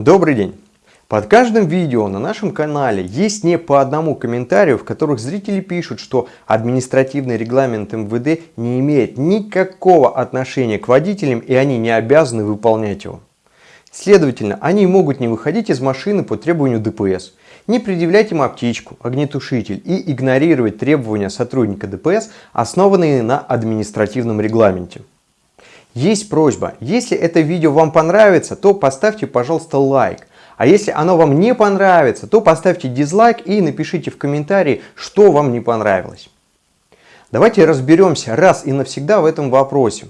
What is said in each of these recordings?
Добрый день! Под каждым видео на нашем канале есть не по одному комментарию, в которых зрители пишут, что административный регламент МВД не имеет никакого отношения к водителям и они не обязаны выполнять его. Следовательно, они могут не выходить из машины по требованию ДПС, не предъявлять им аптечку, огнетушитель и игнорировать требования сотрудника ДПС, основанные на административном регламенте. Есть просьба, если это видео вам понравится, то поставьте, пожалуйста, лайк. А если оно вам не понравится, то поставьте дизлайк и напишите в комментарии, что вам не понравилось. Давайте разберемся раз и навсегда в этом вопросе.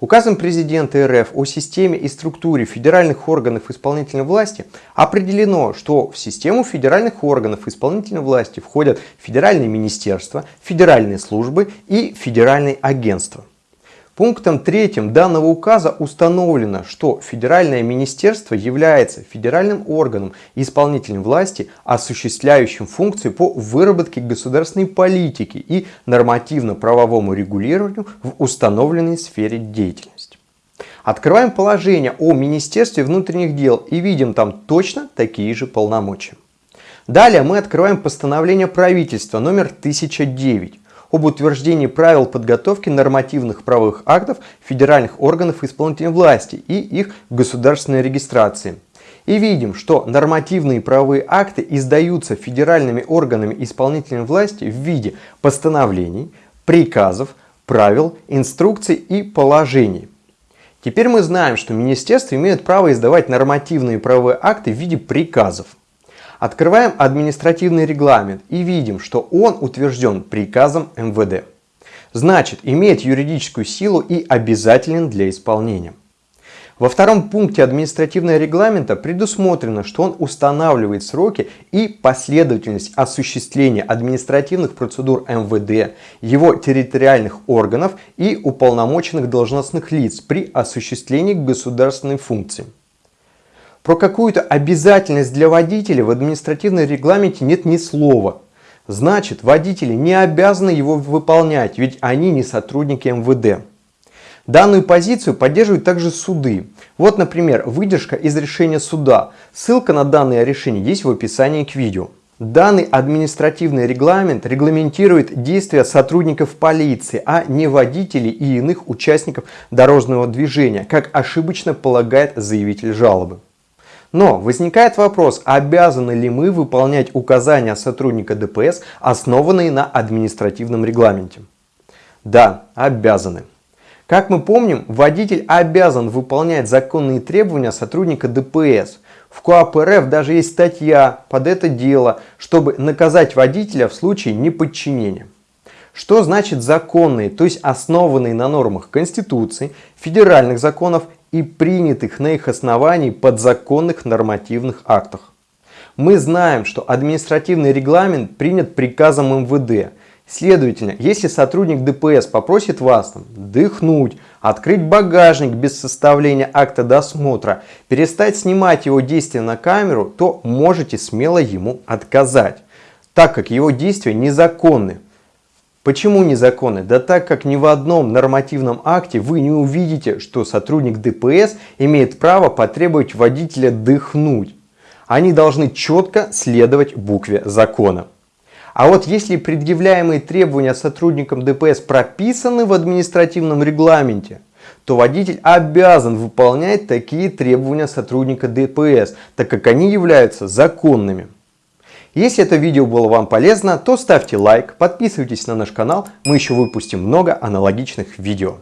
Указом президента РФ о системе и структуре федеральных органов исполнительной власти определено, что в систему федеральных органов исполнительной власти входят федеральные министерства, федеральные службы и федеральные агентства. Пунктом третьим данного указа установлено, что Федеральное министерство является федеральным органом исполнительной власти, осуществляющим функции по выработке государственной политики и нормативно-правовому регулированию в установленной сфере деятельности. Открываем положение о Министерстве внутренних дел и видим там точно такие же полномочия. Далее мы открываем постановление правительства номер 1009 об утверждении правил подготовки нормативных правовых актов федеральных органов исполнительной власти и их государственной регистрации. И видим, что нормативные правовые акты издаются федеральными органами исполнительной власти в виде постановлений, приказов, правил, инструкций и положений. Теперь мы знаем, что министерства имеют право издавать нормативные правовые акты в виде приказов. Открываем административный регламент и видим, что он утвержден приказом МВД. Значит, имеет юридическую силу и обязателен для исполнения. Во втором пункте административного регламента предусмотрено, что он устанавливает сроки и последовательность осуществления административных процедур МВД, его территориальных органов и уполномоченных должностных лиц при осуществлении государственной функции. Про какую-то обязательность для водителя в административном регламенте нет ни слова. Значит, водители не обязаны его выполнять, ведь они не сотрудники МВД. Данную позицию поддерживают также суды. Вот, например, выдержка из решения суда. Ссылка на данное решение есть в описании к видео. Данный административный регламент регламентирует действия сотрудников полиции, а не водителей и иных участников дорожного движения, как ошибочно полагает заявитель жалобы. Но возникает вопрос, обязаны ли мы выполнять указания сотрудника ДПС, основанные на административном регламенте? Да, обязаны. Как мы помним, водитель обязан выполнять законные требования сотрудника ДПС. В КОАП РФ даже есть статья под это дело, чтобы наказать водителя в случае неподчинения. Что значит законные, то есть основанные на нормах Конституции, федеральных законов и принятых на их основании подзаконных нормативных актах. Мы знаем, что административный регламент принят приказом МВД. Следовательно, если сотрудник ДПС попросит вас там, дыхнуть, открыть багажник без составления акта досмотра, перестать снимать его действия на камеру, то можете смело ему отказать, так как его действия незаконны. Почему незаконны? Да так как ни в одном нормативном акте вы не увидите, что сотрудник ДПС имеет право потребовать водителя дыхнуть. Они должны четко следовать букве закона. А вот если предъявляемые требования сотрудникам ДПС прописаны в административном регламенте, то водитель обязан выполнять такие требования сотрудника ДПС, так как они являются законными. Если это видео было вам полезно, то ставьте лайк, подписывайтесь на наш канал, мы еще выпустим много аналогичных видео.